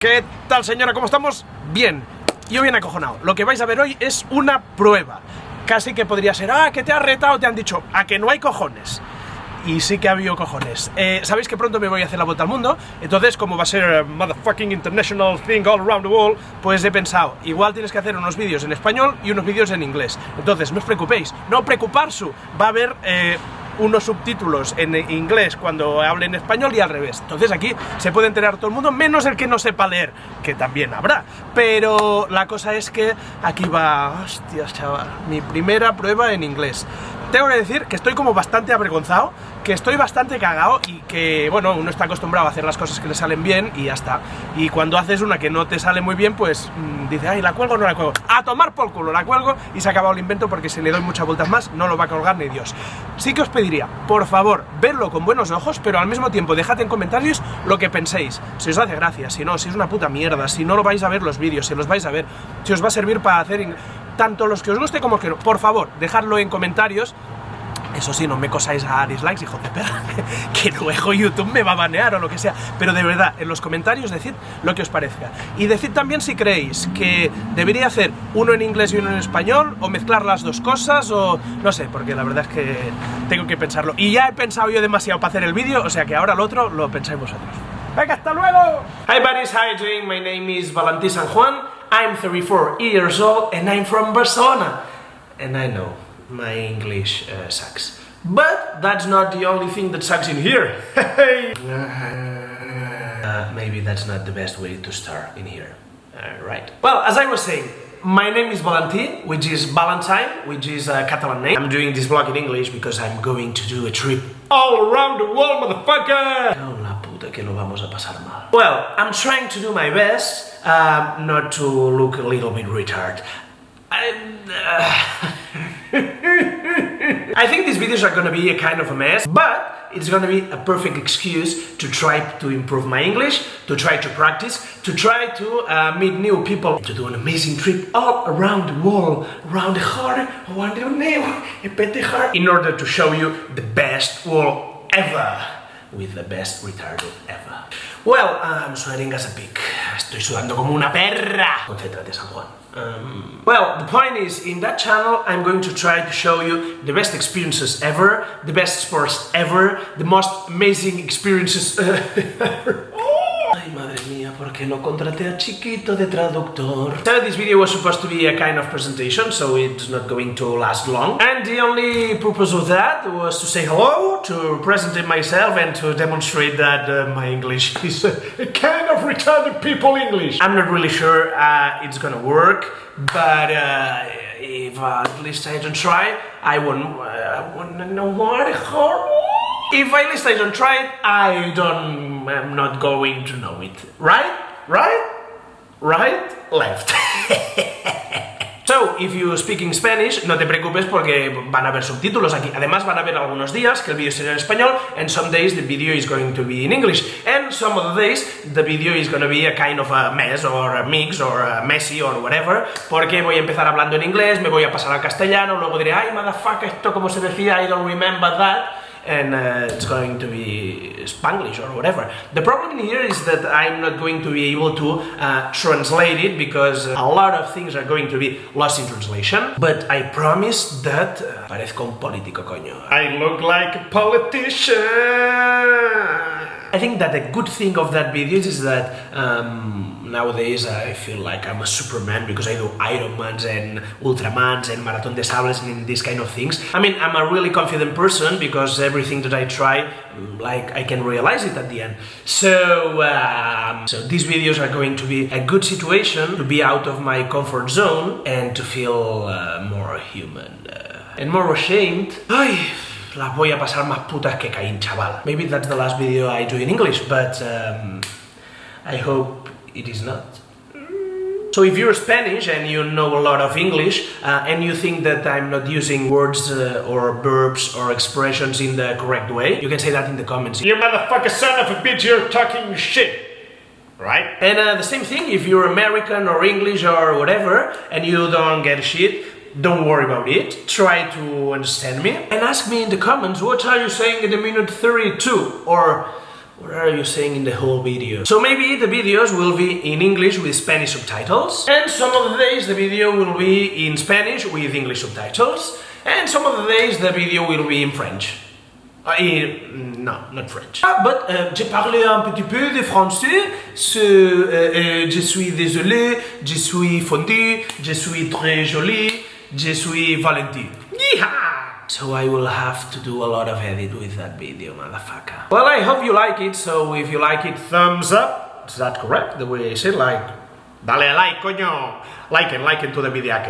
¿Qué tal señora? ¿Cómo estamos? Bien, yo bien acojonado. Lo que vais a ver hoy es una prueba. Casi que podría ser, ah, que te has retado, te han dicho, a que no hay cojones. Y sí que ha habido cojones. Eh, Sabéis que pronto me voy a hacer la vuelta al mundo, entonces como va a ser eh, motherfucking international thing all around the world, pues he pensado, igual tienes que hacer unos vídeos en español y unos vídeos en inglés. Entonces, no os preocupéis, no preocuparse, va a haber... Eh, unos subtítulos en inglés cuando hable en español y al revés. Entonces aquí se puede enterar todo el mundo, menos el que no sepa leer, que también habrá. Pero la cosa es que aquí va... Hostias, chaval, mi primera prueba en inglés. Tengo que decir que estoy como bastante avergonzado, que estoy bastante cagado y que, bueno, uno está acostumbrado a hacer las cosas que le salen bien y ya está. Y cuando haces una que no te sale muy bien, pues mmm, dice, ay, ¿la cuelgo o no la cuelgo? A tomar por culo, la cuelgo y se ha acabado el invento porque si le doy muchas vueltas más, no lo va a colgar ni Dios. Sí que os pediría, por favor, verlo con buenos ojos, pero al mismo tiempo dejad en comentarios lo que penséis. Si os hace gracia, si no, si es una puta mierda, si no lo vais a ver los vídeos, si los vais a ver, si os va a servir para hacer tanto los que os guste como que no. Por favor, dejadlo en comentarios eso sí, no me cosáis a dislikes, hijo de perra, que luego YouTube me va a banear o lo que sea. Pero de verdad, en los comentarios decid lo que os parezca. Y decid también si creéis que debería hacer uno en inglés y uno en español, o mezclar las dos cosas, o no sé, porque la verdad es que tengo que pensarlo. Y ya he pensado yo demasiado para hacer el vídeo, o sea que ahora lo otro lo pensáis vosotros. ¡Venga, hasta luego! Hi buddies, you doing? My name is Valentí San Juan, I'm 34 years old, and I'm from Barcelona. And I know my English uh, sucks. But that's not the only thing that sucks in here. uh, maybe that's not the best way to start in here. Uh, right. Well, as I was saying, my name is Valentin, which is Valentine, which is a Catalan name. I'm doing this vlog in English because I'm going to do a trip all around the world, motherfucker! Puta que lo vamos a pasar mal. Well, I'm trying to do my best uh, not to look a little bit retarded. I, I think these videos are gonna be a kind of a mess, but it's gonna be a perfect excuse to try to improve my English, to try to practice, to try to uh, meet new people, to do an amazing trip all around the world, around the heart, around the name, in order to show you the best world ever, with the best retarded ever. Well, I'm sweating as a pig. Estoy sudando como una perra. Concéntrate, Sanjuan. Um, well, the point is, in that channel I'm going to try to show you the best experiences ever, the best sports ever, the most amazing experiences ever. Ay, madre mía, ¿por qué no contraté a Chiquito de traductor? So this video was supposed to be a kind of presentation, so it's not going to last long. And the only purpose of that was to say hello, to present myself, and to demonstrate that uh, my English is a, kind of retarded people English. I'm not really sure uh, it's gonna work, but uh, if uh, at least I don't try, I won't, uh, wanna know what if at least I don't try it, I don't, I'm not going to know it. Right? Right? Right? Left. So, if you speak in Spanish, no te preocupes porque van a haber subtítulos aquí. Además, van a haber algunos días que el vídeo será en español, and some days the video is going to be in English. And some of the days the video is going to be a kind of a mess, or a mix, or a messy, or whatever, porque voy a empezar hablando en inglés, me voy a pasar al castellano, luego diré, ay, motherfucker, esto como se decía, I don't remember that and uh, it's going to be Spanglish or whatever. The problem here is that I'm not going to be able to uh, translate it because a lot of things are going to be lost in translation. But I promise that uh, parezco un político, coño. I look like a politician. I think that the good thing of that video is that um, nowadays I feel like I'm a Superman because I do Ironmans and Ultramans and Marathon des Sables and these kind of things. I mean, I'm a really confident person because everything that I try, like, I can realize it at the end. So, um, so these videos are going to be a good situation to be out of my comfort zone and to feel uh, more human uh, and more ashamed. Ay, las voy a pasar más putas que Caín, chaval. Maybe that's the last video I do in English, but um, I hope it is not. So if you're Spanish and you know a lot of English uh, and you think that I'm not using words uh, or verbs or expressions in the correct way, you can say that in the comments. You motherfucker son of a bitch, you're talking shit! Right? And uh, the same thing if you're American or English or whatever and you don't get shit, don't worry about it, try to understand me, and ask me in the comments what are you saying in the minute 32, or What are you saying in the whole video? So maybe the videos will be in English with Spanish subtitles, and some of the days the video will be in Spanish with English subtitles, and some of the days the video will be in French. Uh, in, no, not French. Ah, but euh, j'ai parlé un petit peu de français. Ce, euh, euh, je suis désolé, je suis fondu, je suis très joli, je suis Valentine. Yeehaw! So I will have to do a lot of edit with that video, motherfucker. Well, I hope you like it, so if you like it, thumbs up. Is that correct, the way I say like? Dale like, coño! Like and like to the video.